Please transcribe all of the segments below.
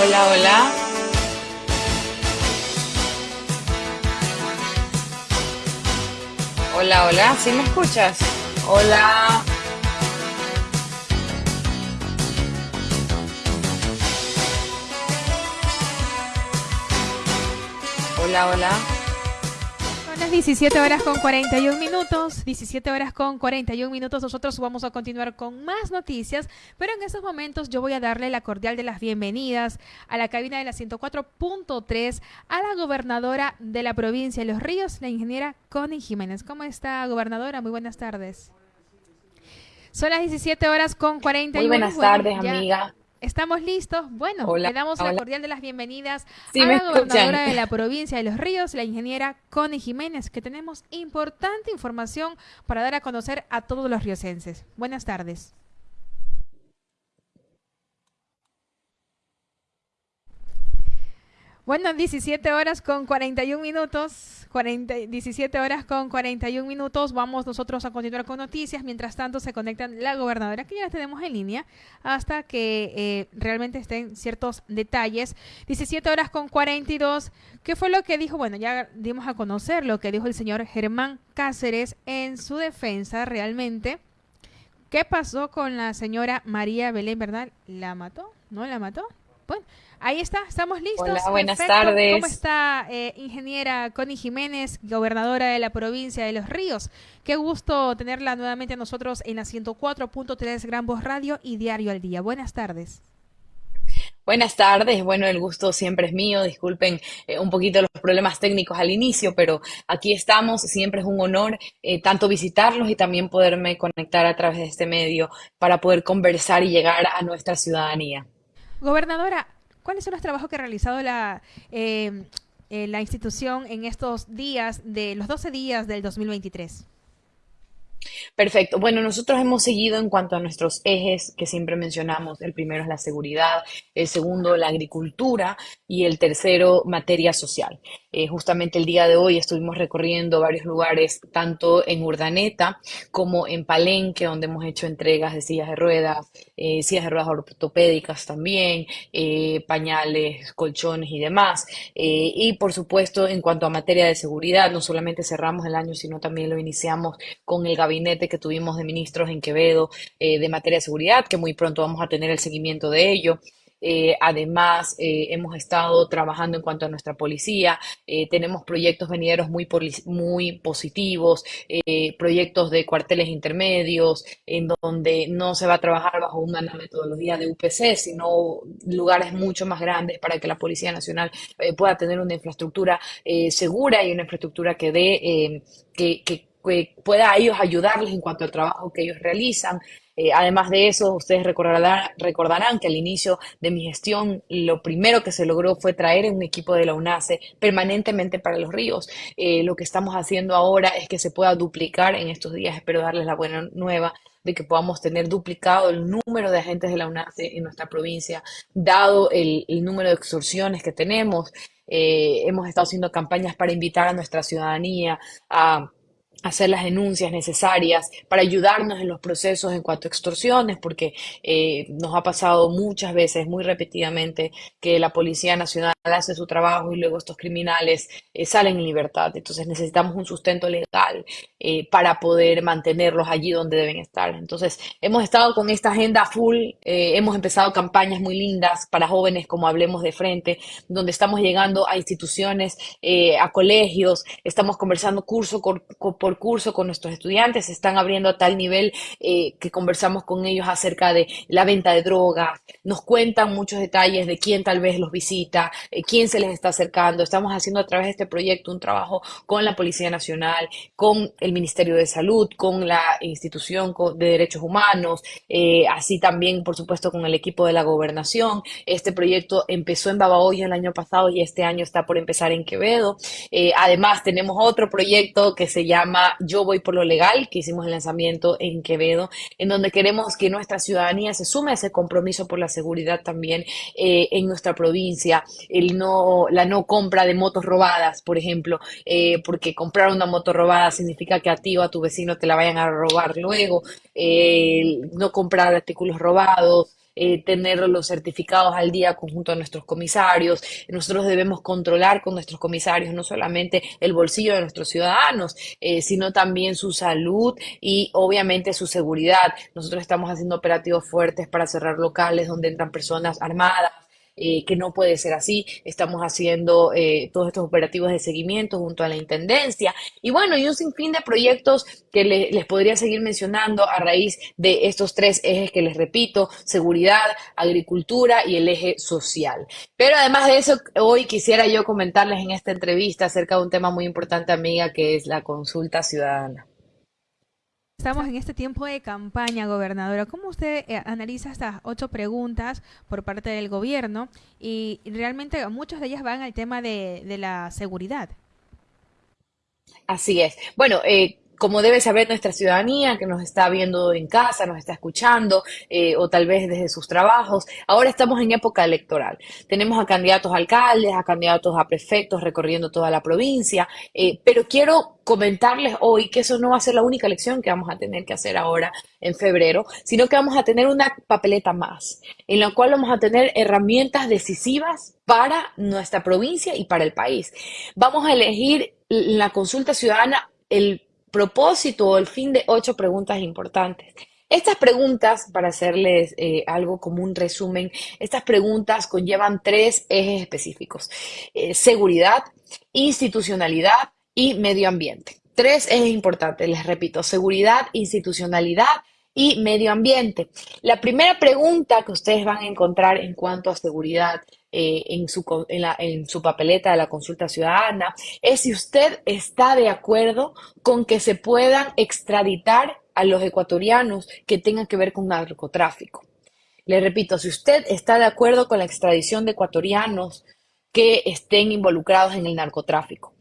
Hola, hola. Hola, hola. ¿Sí me escuchas? Hola. Hola, hola. Las 17 horas con 41 minutos, 17 horas con 41 minutos. Nosotros vamos a continuar con más noticias, pero en estos momentos yo voy a darle la cordial de las bienvenidas a la cabina de la 104.3 a la gobernadora de la provincia de Los Ríos, la ingeniera Connie Jiménez. ¿Cómo está, gobernadora? Muy buenas tardes. Son las 17 horas con 41 Muy buenas tardes, amiga. ¿Estamos listos? Bueno, le damos la cordial de las bienvenidas Sí, a la gobernadora de la provincia de Los Ríos, la ingeniera Connie Jiménez, que tenemos importante información para dar a conocer a todos los riocenses. Buenas tardes. Bueno, 17 horas con 41 minutos. 40, 17 horas con 41 minutos. Vamos nosotros a continuar con noticias. Mientras tanto, se conectan la gobernadora, que ya la tenemos en línea, hasta que eh, realmente estén ciertos detalles. 17 horas con 42. ¿Qué fue lo que dijo? Bueno, ya dimos a conocer lo que dijo el señor Germán Cáceres en su defensa realmente. ¿Qué pasó con la señora María Belén, verdad? ¿La mató? ¿No la mató? Bueno, ahí está, estamos listos. Hola, buenas Perfecto. tardes. ¿Cómo está, eh, ingeniera Connie Jiménez, gobernadora de la provincia de Los Ríos? Qué gusto tenerla nuevamente a nosotros en la 104.3 Gran Voz Radio y Diario al Día. Buenas tardes. Buenas tardes. Bueno, el gusto siempre es mío. Disculpen eh, un poquito los problemas técnicos al inicio, pero aquí estamos. Siempre es un honor eh, tanto visitarlos y también poderme conectar a través de este medio para poder conversar y llegar a nuestra ciudadanía. Gobernadora, ¿cuáles son los trabajos que ha realizado la, eh, eh, la institución en estos días, de los 12 días del 2023? Perfecto. Bueno, nosotros hemos seguido en cuanto a nuestros ejes que siempre mencionamos. El primero es la seguridad, el segundo la agricultura y el tercero materia social. Eh, justamente el día de hoy estuvimos recorriendo varios lugares, tanto en Urdaneta como en Palenque, donde hemos hecho entregas de sillas de ruedas, eh, sillas de ruedas ortopédicas también, eh, pañales, colchones y demás. Y por supuesto, en cuanto a materia de seguridad, no solamente cerramos el año, sino también lo iniciamos con el gabinete que tuvimos de ministros en Quevedo eh, de materia de seguridad, que muy pronto vamos a tener el seguimiento de ello. Eh, además, eh, hemos estado trabajando en cuanto a nuestra policía. Tenemos proyectos venideros muy, muy positivos, proyectos de cuarteles intermedios, en donde no se va a trabajar bajo una metodología de UPC, sino lugares mucho más grandes para que la Policía Nacional pueda tener una infraestructura segura y una infraestructura que dé, que pueda a ellos ayudarles en cuanto al trabajo que ellos realizan. Eh, además de eso, ustedes recordarán, recordarán que al inicio de mi gestión, lo primero que se logró fue traer un equipo de la UNACE permanentemente para los ríos. Eh, lo que estamos haciendo ahora es que se pueda duplicar en estos días. Espero darles la buena nueva de que podamos tener duplicado el número de agentes de la UNACE en nuestra provincia, dado el, el número de extorsiones que tenemos. Eh, hemos estado haciendo campañas para invitar a nuestra ciudadanía a hacer las denuncias necesarias para ayudarnos en los procesos en cuanto a extorsiones, porque eh, nos ha pasado muchas veces, muy repetidamente, que la Policía Nacional hace su trabajo y luego estos criminales eh, salen en libertad. Entonces necesitamos un sustento legal eh, para poder mantenerlos allí donde deben estar. Entonces hemos estado con esta agenda full, hemos empezado campañas muy lindas para jóvenes como Hablemos de Frente, donde estamos llegando a instituciones, a colegios, estamos conversando curso por, curso con nuestros estudiantes, se están abriendo a tal nivel eh, que conversamos con ellos acerca de la venta de drogas, nos cuentan muchos detalles de quién tal vez los visita, eh, quién se les está acercando. Estamos haciendo a través de este proyecto un trabajo con la Policía Nacional, con el Ministerio de Salud, con la institución de Derechos Humanos, eh, así también, por supuesto, con el equipo de la gobernación. Este proyecto empezó en Babahoyo el año pasado y este año está por empezar en Quevedo. Además, tenemos otro proyecto que se llama Yo voy por lo legal, que hicimos el lanzamiento en Quevedo, en donde queremos que nuestra ciudadanía se sume a ese compromiso por la seguridad también eh, en nuestra provincia, el no, la no compra de motos robadas, por ejemplo, eh, porque comprar una moto robada significa que a ti o a tu vecino te la vayan a robar luego, eh, no comprar artículos robados, eh, tener los certificados al día conjunto a nuestros comisarios. Nosotros debemos controlar con nuestros comisarios no solamente el bolsillo de nuestros ciudadanos, eh, sino también su salud y obviamente su seguridad. Nosotros estamos haciendo operativos fuertes para cerrar locales donde entran personas armadas eh, que no puede ser así. Estamos haciendo eh, todos estos operativos de seguimiento junto a la Intendencia. Y bueno, y un sinfín de proyectos que les podría seguir mencionando a raíz de estos tres ejes que les repito, seguridad, agricultura y el eje social. Pero además de eso, hoy quisiera yo comentarles en esta entrevista acerca de un tema muy importante, amiga, que es la consulta ciudadana. Estamos en este tiempo de campaña, gobernadora. ¿Cómo usted eh, analiza estas ocho preguntas por parte del gobierno? Y realmente muchas de ellas van al tema de, la seguridad. Así es. Bueno, eh, como debe saber nuestra ciudadanía que nos está viendo en casa, nos está escuchando eh, o tal vez desde sus trabajos, ahora estamos en época electoral. Tenemos a candidatos a alcaldes, a candidatos a prefectos recorriendo toda la provincia, eh, pero quiero comentarles hoy que eso no va a ser la única elección que vamos a tener que hacer ahora en febrero, sino que vamos a tener una papeleta más, en la cual vamos a tener herramientas decisivas para nuestra provincia y para el país. Vamos a elegir la consulta ciudadana el propósito o el fin de ocho preguntas importantes. Estas preguntas, para hacerles eh, algo como un resumen, estas preguntas conllevan tres ejes específicos. Eh, seguridad, institucionalidad y medio ambiente. Tres ejes importantes, les repito, seguridad, institucionalidad y medio ambiente. La primera pregunta que ustedes van a encontrar en cuanto a seguridad eh, en, su, en, su papeleta de la consulta ciudadana es si usted está de acuerdo con que se puedan extraditar a los ecuatorianos que tengan que ver con narcotráfico. Le repito, si usted está de acuerdo con la extradición de ecuatorianos que estén involucrados en el narcotráfico.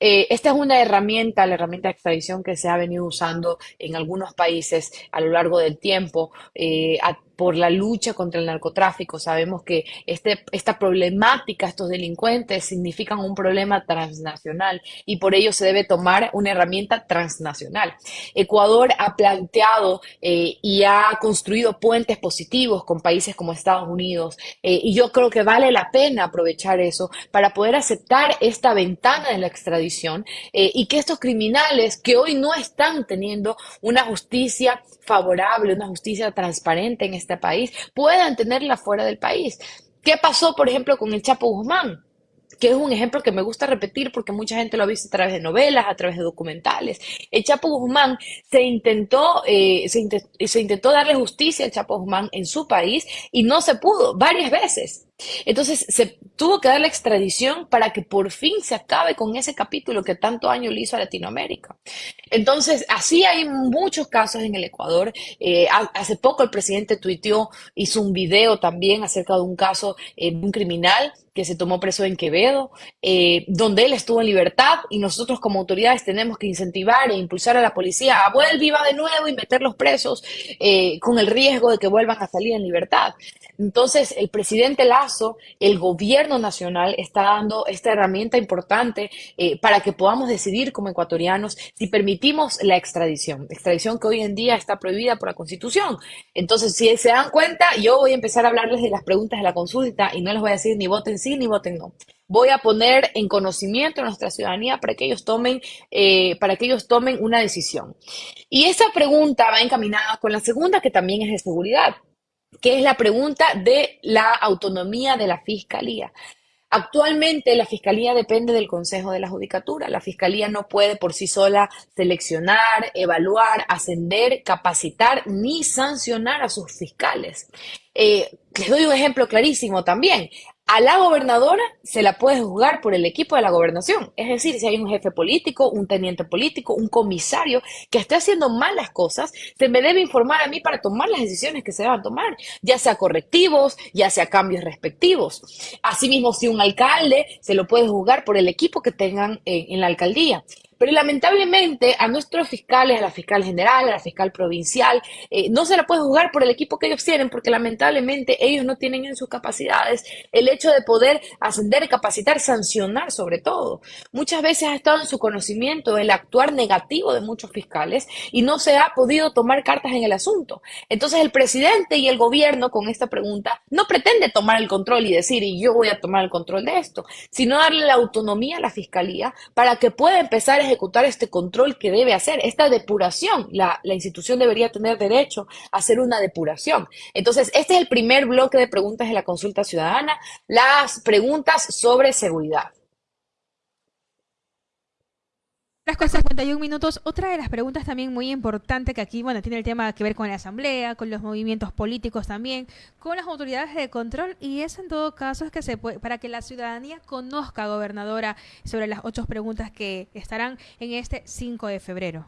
Eh, esta es una herramienta, la herramienta de extradición que se ha venido usando en algunos países a lo largo del tiempo. Eh, por la lucha contra el narcotráfico. Sabemos que este, esta problemática, estos delincuentes, significan un problema transnacional y por ello se debe tomar una herramienta transnacional. Ecuador ha planteado eh, y ha construido puentes positivos con países como Estados Unidos eh, y yo creo que vale la pena aprovechar eso para poder aceptar esta ventana de la extradición eh, y que estos criminales que hoy no están teniendo una justicia favorable, una justicia transparente en este país, puedan tenerla fuera del país. ¿Qué pasó, por ejemplo, con el Chapo Guzmán? que es un ejemplo que me gusta repetir porque mucha gente lo ha visto a través de novelas, a través de documentales. El Chapo Guzmán se intentó, eh, se, darle justicia al Chapo Guzmán en su país y no se pudo varias veces. Entonces se tuvo que dar la extradición para que por fin se acabe con ese capítulo que tanto año le hizo a Latinoamérica. Entonces, así hay muchos casos en el Ecuador. Eh, hace poco el presidente tuiteó, hizo un video también acerca de un caso eh, de un criminal que se tomó preso en Quevedo, eh, donde él estuvo en libertad y nosotros como autoridades tenemos que incentivar e impulsar a la policía a vuelva de nuevo y meterlos presos con el riesgo de que vuelvan a salir en libertad. Entonces, el presidente Lazo, el gobierno nacional está dando esta herramienta importante eh, para que podamos decidir como ecuatorianos si permitimos la extradición, extradición que hoy en día está prohibida por la Constitución. Entonces, si se dan cuenta, yo voy a empezar a hablarles de las preguntas de la consulta y no les voy a decir ni voten sí ni voten no voy a poner en conocimiento a nuestra ciudadanía para que ellos tomen, eh, para que ellos tomen una decisión. Y esa pregunta va encaminada con la segunda, que también es de seguridad que es la pregunta de la autonomía de la Fiscalía. Actualmente la Fiscalía depende del Consejo de la Judicatura. La Fiscalía no puede por sí sola seleccionar, evaluar, ascender, capacitar ni sancionar a sus fiscales. Eh, les doy un ejemplo clarísimo también. A la gobernadora se la puede juzgar por el equipo de la gobernación. Es decir, si hay un jefe político, un teniente político, un comisario que esté haciendo malas cosas, se me debe informar a mí para tomar las decisiones que se deban tomar, ya sea correctivos, ya sea cambios respectivos. Asimismo, si un alcalde se lo puede juzgar por el equipo que tengan en, en la alcaldía. Pero lamentablemente a nuestros fiscales, a la fiscal general, a la fiscal provincial, eh, no se la puede juzgar por el equipo que ellos tienen, porque lamentablemente ellos no tienen en sus capacidades el hecho de poder ascender, capacitar, sancionar sobre todo. Muchas veces ha estado en su conocimiento el actuar negativo de muchos fiscales y no se ha podido tomar cartas en el asunto. Entonces el presidente y el gobierno con esta pregunta no pretende tomar el control y decir, y yo voy a tomar el control de esto, sino darle la autonomía a la fiscalía para que pueda empezar a ejecutar este control que debe hacer, esta depuración. La, la institución debería tener derecho a hacer una depuración. Entonces, este es el primer bloque de preguntas de la consulta ciudadana, las preguntas sobre seguridad. Las con 51 minutos, otra de las preguntas también muy importante que aquí, bueno, tiene el tema que ver con la asamblea, con los movimientos políticos también, con las autoridades de control y es en todo caso es que se puede, para que la ciudadanía conozca, gobernadora, sobre las ocho preguntas que estarán en este 5 de febrero.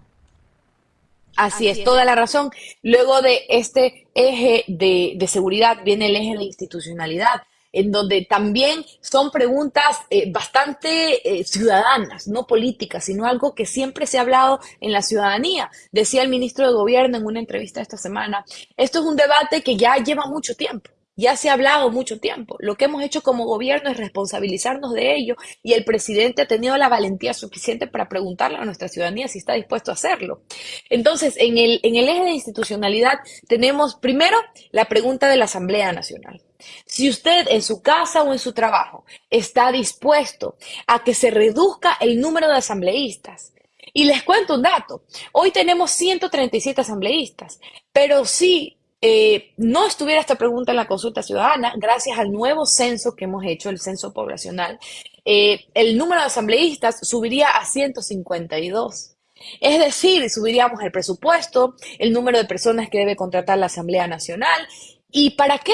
Así, es, toda la razón. Luego de este eje de, de seguridad viene el eje de institucionalidad en donde también son preguntas eh, bastante eh, ciudadanas, no políticas, sino algo que siempre se ha hablado en la ciudadanía. Decía el ministro de Gobierno en una entrevista esta semana, esto es un debate que ya lleva mucho tiempo. Ya se ha hablado mucho tiempo. Lo que hemos hecho como gobierno es responsabilizarnos de ello y el presidente ha tenido la valentía suficiente para preguntarle a nuestra ciudadanía si está dispuesto a hacerlo. Entonces, en el, en el eje de institucionalidad tenemos primero la pregunta de la Asamblea Nacional. Si usted en su casa o en su trabajo está dispuesto a que se reduzca el número de asambleístas, y les cuento un dato, hoy tenemos 137 asambleístas, pero si eh, no estuviera esta pregunta en la consulta ciudadana, gracias al nuevo censo que hemos hecho, el censo poblacional, eh, el número de asambleístas subiría a 152. Es decir, subiríamos el presupuesto, el número de personas que debe contratar la Asamblea Nacional. ¿Y para qué?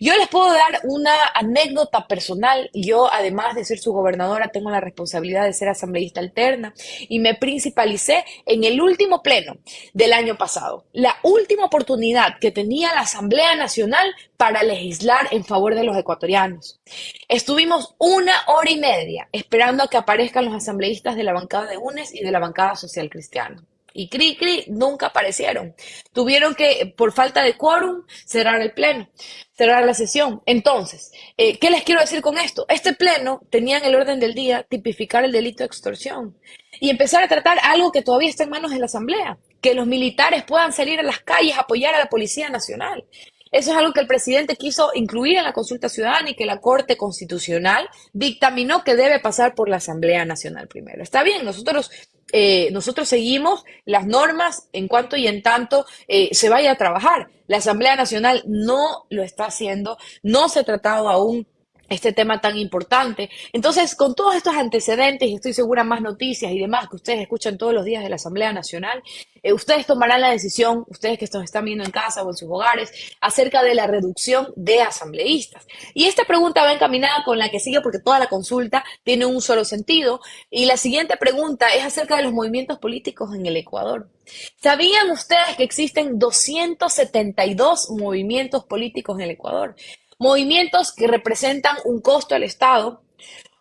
Yo les puedo dar una anécdota personal. Yo, además de ser su gobernadora, tengo la responsabilidad de ser asambleísta alterna y me principalicé en el último pleno del año pasado, la última oportunidad que tenía la Asamblea Nacional para legislar en favor de los ecuatorianos. Estuvimos una hora y media esperando a que aparezcan los asambleístas de la bancada de UNES y de la bancada social cristiana y CRI CRI nunca aparecieron. Tuvieron que, por falta de quórum, cerrar el pleno, cerrar la sesión. Entonces, eh, ¿qué les quiero decir con esto? Este pleno tenía en el orden del día tipificar el delito de extorsión y empezar a tratar algo que todavía está en manos de la Asamblea, que los militares puedan salir a las calles a apoyar a la Policía Nacional. Eso es algo que el presidente quiso incluir en la consulta ciudadana y que la Corte Constitucional dictaminó que debe pasar por la Asamblea Nacional primero. Está bien, nosotros eh, nosotros seguimos las normas en cuanto y en tanto eh, se vaya a trabajar. La Asamblea Nacional no lo está haciendo, no se ha tratado aún este tema tan importante. Entonces, con todos estos antecedentes, y estoy segura más noticias y demás que ustedes escuchan todos los días de la Asamblea Nacional, eh, ustedes tomarán la decisión, ustedes que nos están viendo en casa o en sus hogares, acerca de la reducción de asambleístas. Y esta pregunta va encaminada con la que sigue porque toda la consulta tiene un solo sentido. Y la siguiente pregunta es acerca de los movimientos políticos en el Ecuador. ¿Sabían ustedes que existen 272 movimientos políticos en el Ecuador? Movimientos que representan un costo al Estado,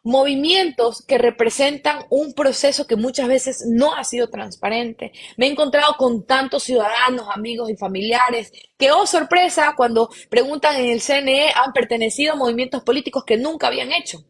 movimientos que representan un proceso que muchas veces no ha sido transparente. Me he encontrado con tantos ciudadanos, amigos y familiares que, oh sorpresa, cuando preguntan en el CNE han pertenecido a movimientos políticos que nunca habían hecho.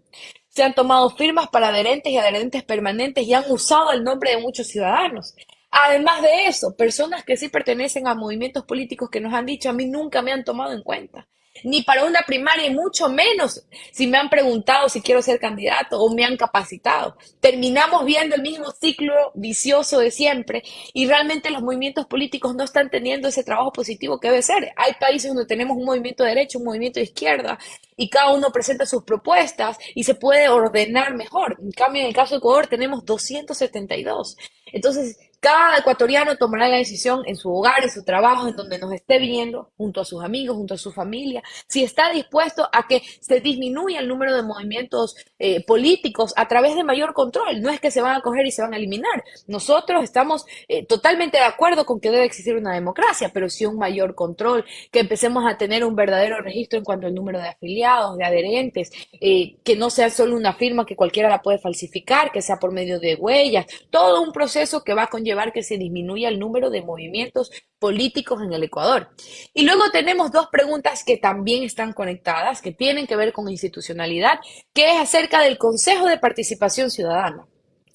Se han tomado firmas para adherentes y adherentes permanentes y han usado el nombre de muchos ciudadanos. Además de eso, personas que sí pertenecen a movimientos políticos que nos han dicho a mí nunca me han tomado en cuenta ni para una primaria, y mucho menos si me han preguntado si quiero ser candidato o me han capacitado. Terminamos viendo el mismo ciclo vicioso de siempre y realmente los movimientos políticos no están teniendo ese trabajo positivo que debe ser. Hay países donde tenemos un movimiento de derecha, un movimiento de izquierda y cada uno presenta sus propuestas y se puede ordenar mejor. En cambio, en el caso de Ecuador tenemos 272. Entonces, cada ecuatoriano tomará la decisión en su hogar, en su trabajo, en donde nos esté viendo, junto a sus amigos, junto a su familia, si está dispuesto a que se disminuya el número de movimientos eh, políticos a través de mayor control. No es que se van a coger y se van a eliminar. Nosotros estamos eh, totalmente de acuerdo con que debe existir una democracia, pero sí un mayor control, que empecemos a tener un verdadero registro en cuanto al número de afiliados, de adherentes, eh, que no sea solo una firma que cualquiera la puede falsificar, que sea por medio de huellas, todo un proceso que va a conllevar que se disminuya el número de movimientos políticos en el Ecuador. Y luego tenemos dos preguntas que también están conectadas, que tienen que ver con institucionalidad, que es acerca del Consejo de Participación Ciudadana.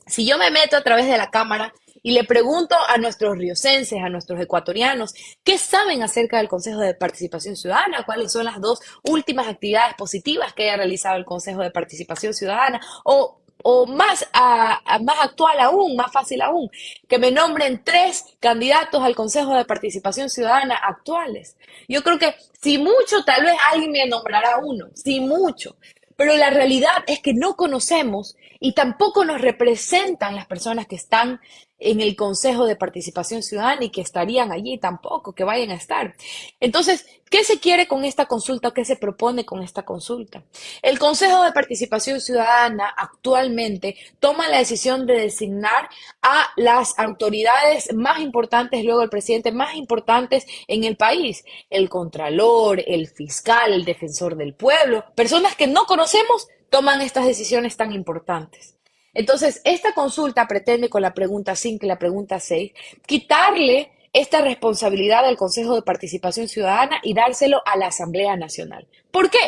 Si yo me meto a través de la Cámara y le pregunto a nuestros riocenses, a nuestros ecuatorianos, ¿qué saben acerca del Consejo de Participación Ciudadana? ¿Cuáles son las dos últimas actividades positivas que haya realizado el Consejo de Participación Ciudadana? O o más, más actual aún, más fácil aún, que me nombren tres candidatos al Consejo de Participación Ciudadana actuales. Yo creo que si mucho, tal vez alguien me nombrará uno, si mucho, pero la realidad es que no conocemos y tampoco nos representan las personas que están en el Consejo de Participación Ciudadana y que estarían allí tampoco, que vayan a estar. Entonces, ¿qué se quiere con esta consulta? ¿Qué se propone con esta consulta? El Consejo de Participación Ciudadana actualmente toma la decisión de designar a las autoridades más importantes, luego el presidente más importantes en el país, el Contralor, el Fiscal, el Defensor del Pueblo, personas que no conocemos toman estas decisiones tan importantes. Entonces, esta consulta pretende con la pregunta 5 y la pregunta 6 quitarle esta responsabilidad al Consejo de Participación Ciudadana y dárselo a la Asamblea Nacional. ¿Por qué?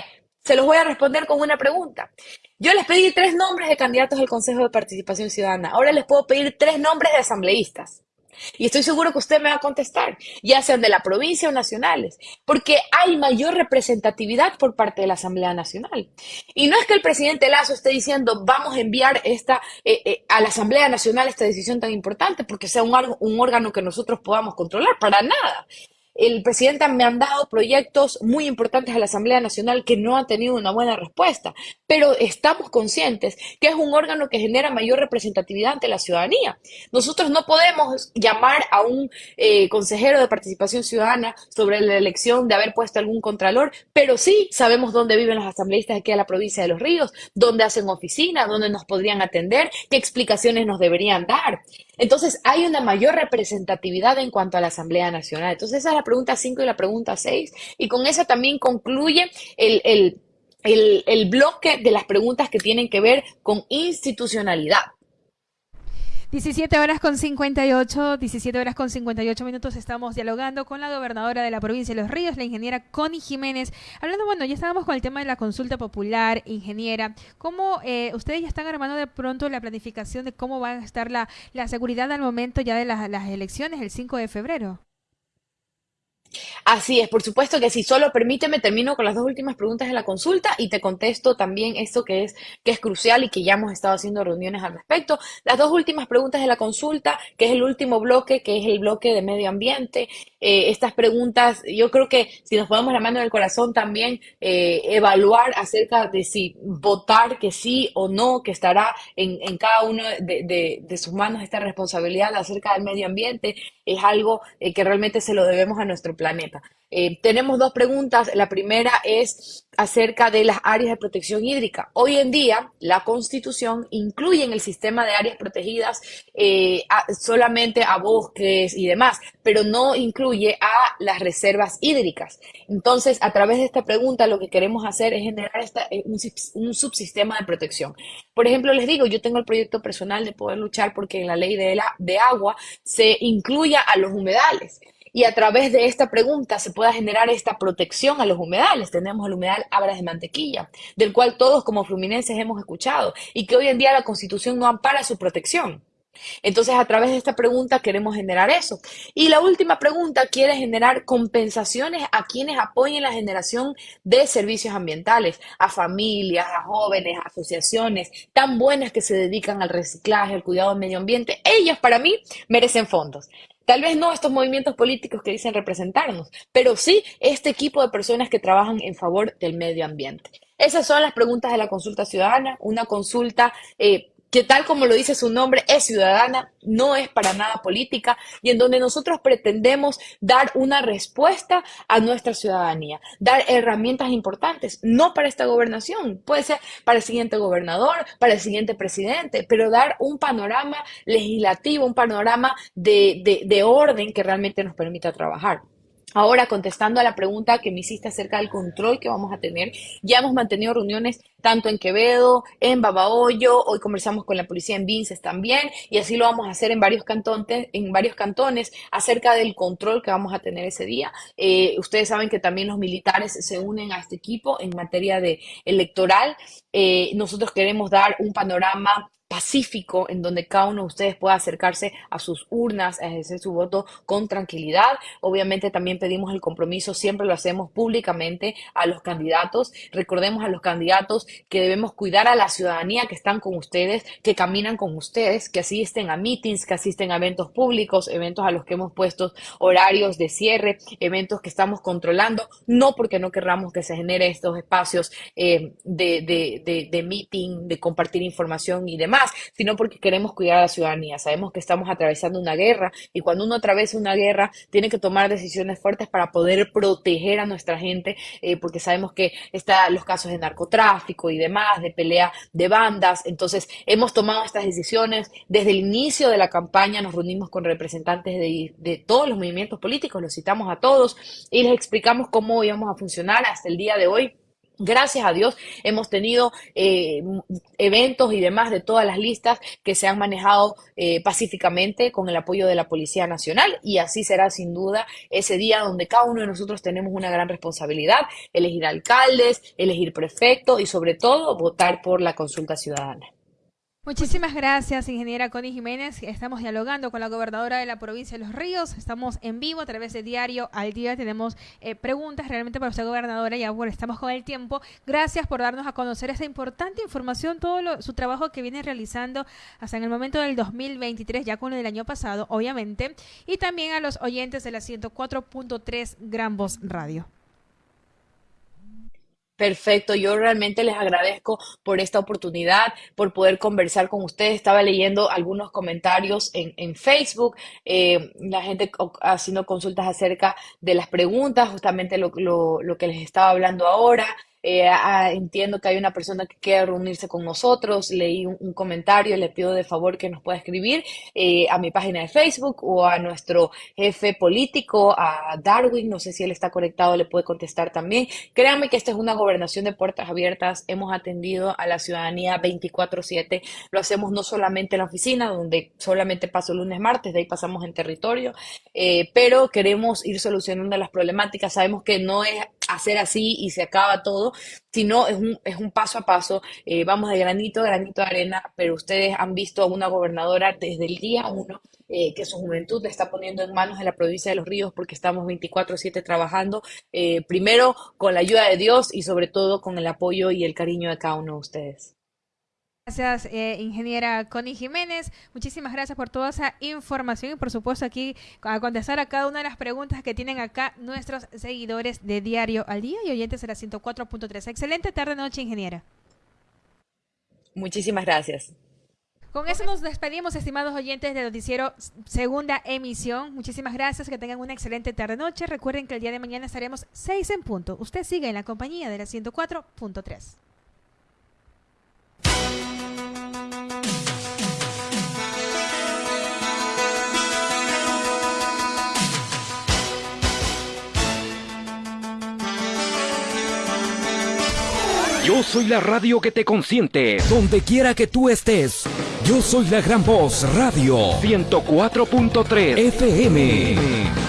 Se los voy a responder con una pregunta. Yo les pedí tres nombres de candidatos al Consejo de Participación Ciudadana. Ahora les puedo pedir tres nombres de asambleístas. Y estoy seguro que usted me va a contestar, ya sean de la provincia o nacionales, porque hay mayor representatividad por parte de la Asamblea Nacional. Y no es que el presidente Lazo esté diciendo vamos a enviar esta, eh, eh, a la Asamblea Nacional esta decisión tan importante porque sea un, un órgano que nosotros podamos controlar, para nada el presidente me han dado proyectos muy importantes a la Asamblea Nacional que no han tenido una buena respuesta, pero estamos conscientes que es un órgano que genera mayor representatividad ante la ciudadanía. Nosotros no podemos llamar a un eh, consejero de participación ciudadana sobre la elección de haber puesto algún contralor, pero sí sabemos dónde viven los asambleístas aquí en la provincia de Los Ríos, dónde hacen oficina, dónde nos podrían atender, qué explicaciones nos deberían dar. Entonces, hay una mayor representatividad en cuanto a la Asamblea Nacional. Entonces, esa es la pregunta 5 y la pregunta 6. Y con esa también concluye el, el bloque de las preguntas que tienen que ver con institucionalidad. 17 horas con 58, 17 horas con 58 minutos estamos dialogando con la gobernadora de la provincia de Los Ríos, la ingeniera Connie Jiménez. Hablando, bueno, ya estábamos con el tema de la consulta popular, ingeniera. ¿Cómo eh, ustedes ya están armando de pronto la planificación de cómo va a estar la, la seguridad al momento ya de las, las elecciones el 5 de febrero? Así es, por supuesto que sí. Solo permíteme, termino con las dos últimas preguntas de la consulta y te contesto también esto que es, que es crucial y que ya hemos estado haciendo reuniones al respecto. Las dos últimas preguntas de la consulta, que es el último bloque, que es el bloque de medio ambiente. Eh, estas preguntas, yo creo que si nos ponemos la mano en el corazón también, eh, evaluar acerca de si votar que sí o no, que estará en, en cada uno de, de, de, sus manos esta responsabilidad acerca del medio ambiente, es algo eh, que realmente se lo debemos a nuestro planeta. Eh, tenemos dos preguntas. La primera es acerca de las áreas de protección hídrica. Hoy en día, la Constitución incluye en el sistema de áreas protegidas eh, solamente a bosques y demás, pero no incluye a las reservas hídricas. Entonces, a través de esta pregunta, lo que queremos hacer es generar eh, un, un, subsistema de protección. Por ejemplo, les digo, yo tengo el proyecto personal de poder luchar porque en la ley de, la, de agua se incluya a los humedales y a través de esta pregunta se pueda generar esta protección a los humedales. Tenemos el humedal Abras de Mantequilla, del cual todos como fluminenses hemos escuchado y que hoy en día la Constitución no ampara su protección. Entonces, a través de esta pregunta queremos generar eso. Y la última pregunta quiere generar compensaciones a quienes apoyen la generación de servicios ambientales, a familias, a jóvenes, a asociaciones tan buenas que se dedican al reciclaje, al cuidado del medio ambiente. Ellas, para mí, merecen fondos. Tal vez no estos movimientos políticos que dicen representarnos, pero sí este equipo de personas que trabajan en favor del medio ambiente. Esas son las preguntas de la consulta ciudadana, una consulta eh, que tal como lo dice su nombre, es ciudadana, no es para nada política y en donde nosotros pretendemos dar una respuesta a nuestra ciudadanía, dar herramientas importantes, no para esta gobernación, puede ser para el siguiente gobernador, para el siguiente presidente, pero dar un panorama legislativo, un panorama de, de, de orden que realmente nos permita trabajar. Ahora, contestando a la pregunta que me hiciste acerca del control que vamos a tener, ya hemos mantenido reuniones tanto en Quevedo, en Babahoyo, hoy conversamos con la policía en Vinces también, y así lo vamos a hacer en varios cantones, en varios cantones acerca del control que vamos a tener ese día. Eh, ustedes saben que también los militares se unen a este equipo en materia de electoral. Eh, nosotros queremos dar un panorama pacífico en donde cada uno de ustedes pueda acercarse a sus urnas, a ejercer su voto con tranquilidad. Obviamente también pedimos el compromiso, siempre lo hacemos públicamente a los candidatos. Recordemos a los candidatos que debemos cuidar a la ciudadanía que están con ustedes, que caminan con ustedes, que asisten a meetings, que asisten a eventos públicos, eventos a los que hemos puesto horarios de cierre, eventos que estamos controlando, no porque no querramos que se genere estos espacios eh, de, meeting, de compartir información y demás sino porque queremos cuidar a la ciudadanía. Sabemos que estamos atravesando una guerra y cuando uno atraviesa una guerra tiene que tomar decisiones fuertes para poder proteger a nuestra gente, eh, porque sabemos que están los casos de narcotráfico y demás, de pelea de bandas. Entonces, hemos tomado estas decisiones. Desde el inicio de la campaña nos reunimos con representantes de, de todos los movimientos políticos, los citamos a todos y les explicamos cómo íbamos a funcionar hasta el día de hoy Gracias a Dios hemos tenido eh, eventos y demás de todas las listas que se han manejado eh, pacíficamente con el apoyo de la Policía Nacional y así será sin duda ese día donde cada uno de nosotros tenemos una gran responsabilidad, elegir alcaldes, elegir prefecto y sobre todo votar por la consulta ciudadana. Muchísimas gracias, ingeniera Connie Jiménez. Estamos dialogando con la gobernadora de la provincia de Los Ríos. Estamos en vivo a través de Diario al Día. Tenemos eh, preguntas realmente para usted, gobernadora. Ya bueno, estamos con el tiempo. Gracias por darnos a conocer esta importante información, todo su trabajo que viene realizando hasta en el momento del 2023, ya con el del año pasado, obviamente. Y también a los oyentes de la 104.3 Gran Voz Radio. Perfecto, yo realmente les agradezco por esta oportunidad, por poder conversar con ustedes. Estaba leyendo algunos comentarios en, en Facebook, eh, la gente haciendo consultas acerca de las preguntas, justamente lo, lo, lo que les estaba hablando ahora. Eh, entiendo que hay una persona que quiere reunirse con nosotros. Leí un, comentario, le pido de favor que nos pueda escribir eh, a mi página de Facebook o a nuestro jefe político, a Darwin. No sé si él está conectado, le puede contestar también. Créanme que esta es una gobernación de puertas abiertas. Hemos atendido a la ciudadanía 24/7. Lo hacemos no solamente en la oficina, donde solamente paso lunes, martes, de ahí pasamos en territorio, eh, pero queremos ir solucionando las problemáticas. Sabemos que no es hacer así y se acaba todo, sino es un, es un paso a paso, eh, vamos de granito a granito de arena, pero ustedes han visto a una gobernadora desde el día uno eh, que su juventud está poniendo en manos de la provincia de Los Ríos porque estamos 24/7 trabajando, eh, primero con la ayuda de Dios y sobre todo con el apoyo y el cariño de cada uno de ustedes. Gracias, eh, ingeniera Connie Jiménez. Muchísimas gracias por toda esa información y por supuesto aquí a contestar a cada una de las preguntas que tienen acá nuestros seguidores de Diario al Día y oyentes de la 104.3. Excelente tarde noche, ingeniera. Muchísimas gracias. Con eso nos despedimos, estimados oyentes del noticiero segunda emisión. Muchísimas gracias, que tengan una excelente tarde noche. Recuerden que el día de mañana estaremos 6 en punto. Usted sigue en la compañía de la 104.3. Yo soy la radio que te consiente. Donde quiera que tú estés. Yo soy la gran voz radio. 104.3 FM.